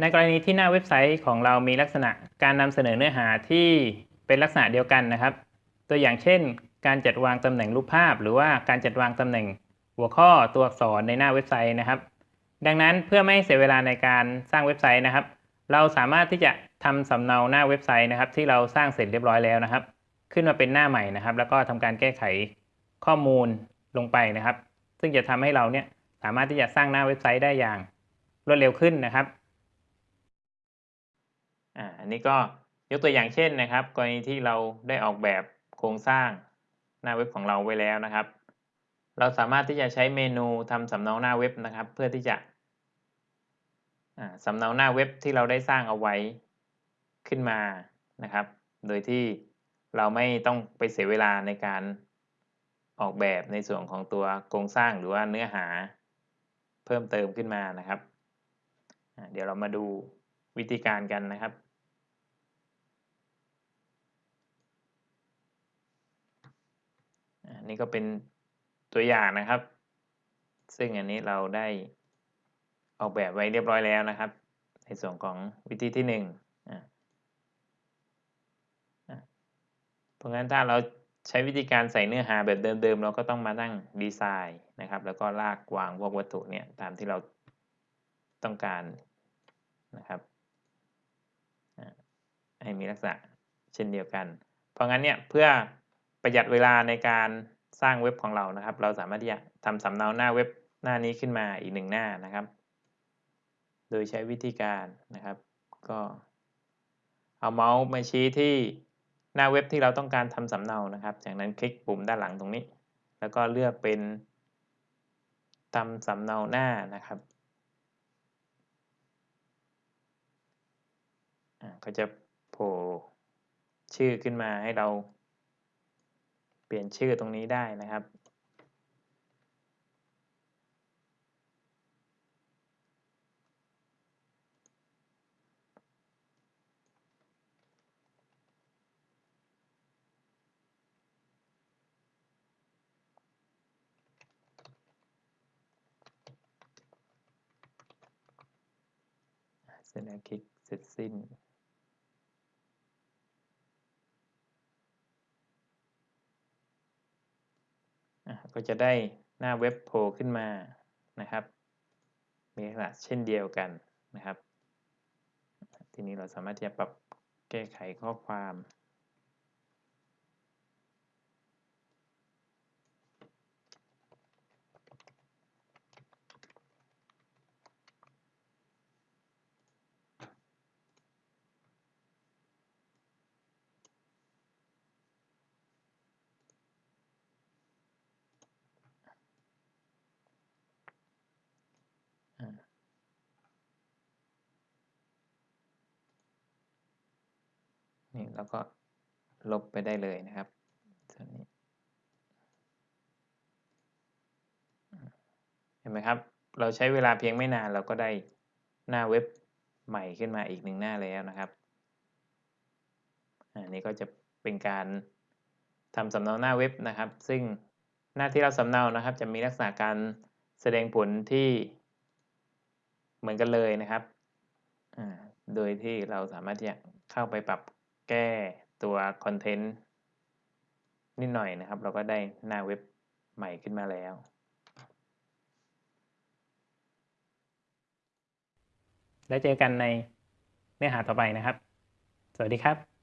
ในกรณีที่หน้าเว็บไซต์ของเรามีลักษณะการนำเสนอเนื้อหาที่เป็นลักษณะเดียวกันนะครับ ตัวอย่างเช่น การจัดวางตำแหน่งรูปภาพ หรือว่าการจัดวางตำแหน่งหัวข้อตัวอักษรในหน้าเว็บไซต์นะครับ ดังนั้นเพื่อไม่ให้เสียเวลาในการสร้างเว็บไซต์นะครับ เราสามารถที่จะทำสำเนาหน้าเว็บไซต์นะครับ ที่เราสร้างเสร็จเรียบร้อยแล้วนะครับ ขึ้นมาเป็นหน้าใหม่นะครับ แล้วก็ทำการแก้ไขข้อมูลลงไปนะครับ ซึ่งจะทำให้เราเนี่ยสามารถที่จะสร้างหน้าเว็บไซต์ได้อย่างรวดเร็วขึ้นนะครับ อ่าอันนี้ก็ยกตัวอย่างเช่นนะครับ กรณีที่เราได้ออกแบบโครงสร้างหน้าเว็บของเราไว้แล้วนะครับ เราสามารถที่จะใช้เมนูทำสำเนาหน้าเว็บนะครับ เพื่อที่จะสำเนาหน้าเว็บที่เราได้สร้างเอาไว้ขึ้นมานะครับ โดยที่เราไม่ต้องไปเสียเวลาในการออกแบบในส่วนของตัวโครงสร้างหรือว่าเนื้อหาเพิ่มเติมขึ้นมานะครับ เดี๋ยวเรามาดูวิธีการกันนะครับ อั นนี้ก็เป็นตัวอย่างนะครับ ซึ่งอันนี้เราได้ออกแบบไว้เรียบร้อยแล้วนะครับ ในส่วนของวิธีที่หนึ่งเพราะงั้นถ้าเราใช้วิธีการใส่เนื้อหาแบบเดิมๆ เราก็ต้องมาตั้งดีไซน์นะครับ แล้วก็ลากวางพวกวัตถุเนี่ยตามที่เราต้องการนะครับให้มีลักษณะเช่นเดียวกัน เพราะงั้นเนี่ยเพื่อประหยัดเวลาในการ สร้างเว็บของเรานะครับ เราสามารถที่จะทำสำเนาหน้าเว็บหน้านี้ขึ้นมาอีกหนึ่งหน้านะครับ โดยใช้วิธีการนะครับ ก็เอาเมาส์มาชี้ที่หน้าเว็บที่เราต้องการทำสำเนานะครับ จากนั้นคลิกปุ่มด้านหลังตรงนี้ แล้วก็เลือกเป็นทำสำเนาหน้านะครับก็จะโผล่ชื่อขึ้นมาให้เรา ลี่ยนชื่อตรงนี้ได้นะครับ เสร็จแล้วคลิกเสร็จสิ้น ก็จะได้หน้าเว็บโผล่ขึ้นมานะครับ มีลักษณะเช่นเดียวกันนะครับ ทีนี้เราสามารถที่จะปรับแก้ไขข้อความ นี่แล้วก็ลบไปได้เลยนะครับส่วนนี้เห็นไหมครับ เราใช้เวลาเพียงไม่นานเราก็ได้หน้าเว็บใหม่ขึ้นมาอีกหนึ่งหน้าแล้วนะครับอันนี้ก็จะเป็นการทำสำเนาหน้าเว็บนะครับ ซึ่งหน้าที่เราสำเนานะครับ จะมีลักษณะการแสดงผลที่เหมือนกันเลยนะครับ โดยที่เราสามารถที่จะเข้าไปปรับ แก้ตัวคอนเทนต์นิดหน่อยนะครับ เราก็ได้หน้าเว็บใหม่ขึ้นมาแล้ว แล้วเจอกันในเนื้อหาต่อไปนะครับ สวัสดีครับ